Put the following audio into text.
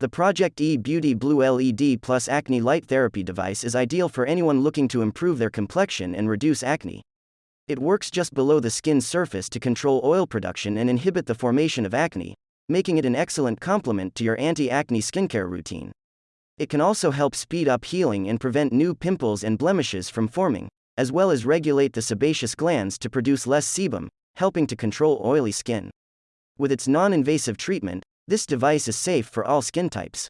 The Project E Beauty Blue LED Plus Acne Light Therapy device is ideal for anyone looking to improve their complexion and reduce acne. It works just below the skin's surface to control oil production and inhibit the formation of acne, making it an excellent complement to your anti acne skincare routine. It can also help speed up healing and prevent new pimples and blemishes from forming, as well as regulate the sebaceous glands to produce less sebum, helping to control oily skin. With its non invasive treatment, this device is safe for all skin types.